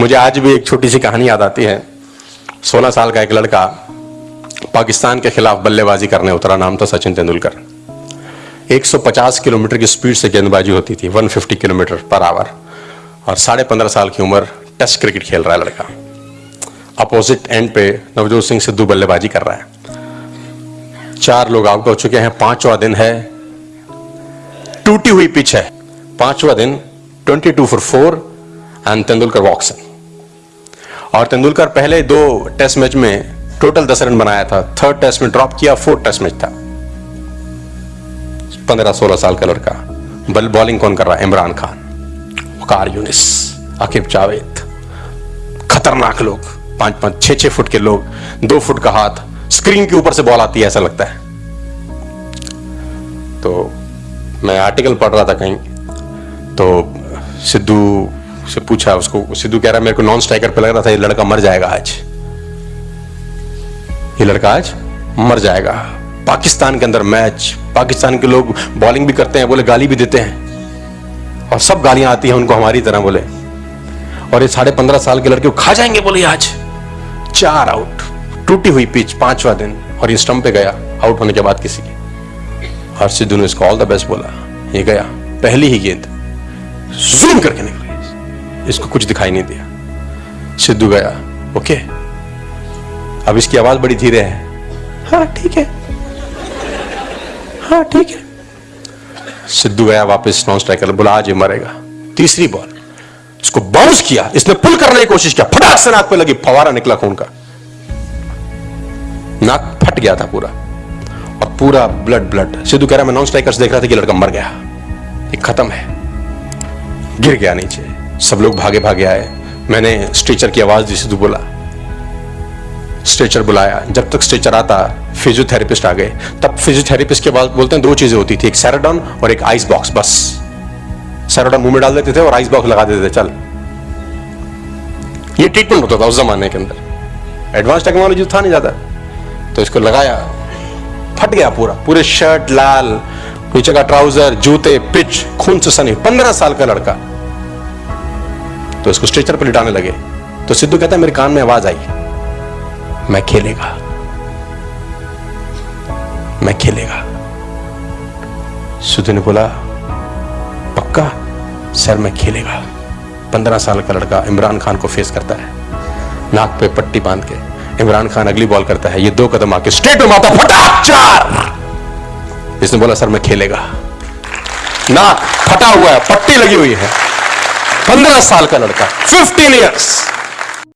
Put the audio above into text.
मुझे आज भी एक छोटी सी कहानी याद आती है। सोलह साल का एक लड़का पाकिस्तान के खिलाफ बल्लेबाजी करने उतरा, नाम था सचिन तेंदुलकर। 150 किलोमीटर की स्पीड से गेंदबाजी होती थी 150 किलोमीटर पर आवर। और साढ़े पंद्रह साल की उम्र टेस्ट क्रिकेट खेल रहा है लड़का। अपोजिट एंड पे नवजोत सिंह सिद्धू बल्लेबाजी कर रहा है। चार लोग आउट हो चुके हैं, पांचवा दिन है, टूटी हुई पिच है। पांचवा दिन 22 for four, and Tendulkar walks और तेंदुलकर पहले दो टेस्ट मैच में टोटल दस रन बनाया था। थर्ड टेस्ट में ड्रॉप किया फोर्थ टेस्ट मैच था। पंद्रह सोलह साल का लड़का। बल बॉलिंग कौन कर रहा है? इमरान खान। वकार यूनिस, आकिब जावेद। खतरनाक लोग। पाँच पाँच, छह छह फुट के लोग। दो फुट का हाथ। स्क्रीन के ऊपर से बॉल आती है, ऐसा लगता है। तो मैं आर्टिकल पढ़ रहा था कहीं। तो सिद्धू से पूछा उसको, सिद्धू कह रहा, मेरे को नॉन स्ट्राइकर पे लग रहा था, ये लड़का मर जाएगा आज। ये लड़का आज मर जाएगा। पाकिस्तान के अंदर मैच, पाकिस्तान के लोग बॉलिंग भी करते हैं, बोले, गाली भी देते हैं। और सब गालियाँ आती हैं उनको हमारी तरह, बोले। और ये साढ़े पंद्रह साल के लड़के को खा जाएँगे, बोले आज। चार आउट टूटी हुई पिच पांचवा दिन, और ये स्टंप पे गया आउट होने के बाद किसी के। और सिद्धू ने इसको ऑल द बेस्ट बोला। ये गया, पहली ही गेंद। जूम करके निकल। इसको कुछ दिखाई नहीं दिया। सिद्धू गया, ओके, अब इसकी आवाज़ बड़ी धीरे है। हाँ ठीक है। हाँ ठीक है। सिद्धू गया, वापस नॉन स्ट्राइकर, बोला, आज मरेगा। तीसरी बॉल इसको बाउंस किया। इसने पुल करने की कोशिश किया। फटाक से नाक पे लगी, फवारा निकला खून का। नाक फट गया था पूरा। और पूरा ब्लड ब्लड सिद्धू कह रहा, मैं नॉन स्ट्राइकर्स देख रहा था कि लड़का मर गया। ये खत्म है। गिर गया नीचे। सब लोग भागे भागे आए। मैंने स्ट्रेचर की आवाज़ दी सिद्धू बोला, स्ट्रेचर बुलाया। जब तक स्ट्रेचर आता फिजियोथेरेपिस्ट आ गए। तब फिजियोथेरेपिस्ट के बाद बोलते हैं, दो चीज़ें होती थी, एक सैराडॉन और एक आइस बॉक्स बस। सैराडॉन मुँह में डाल देते थे और आइस बॉक्स लगा देते थे, चल। ये ट्रीटमेंट होता था उस जमाने के अंदर। एडवांस टेक्नोलॉजी था नहीं ज़्यादा। तो इसको लगाया, फट गया पूरा। पूरे शर्ट लाल, नीचे का ट्राउज़र जूते पिच खून से सनी। पंद्रह साल का लड़का। तो इसको स्ट्रेचर पर लिटाने लगे। तो सिद्धू कहता है मेरे कान में आवाज़ आई। मैं खेलेगा। मैं खेलेगा। सिद्धू ने बोला, पक्का? सर, मैं खेलेगा। पंद्रह साल का लड़का इमरान खान को फेस करता है। नाक पे पट्टी बाँध के इमरान खान अगली बॉल करता है। ये दो कदम आके स्ट्रेट में मारता फटाक चार! इसने बोला, सर, मैं खेलेगा। नाक फटा हुआ है, पट्टी लगी हुई है। पंद्रह साल का लड़का फिफ्टीन ईयर्स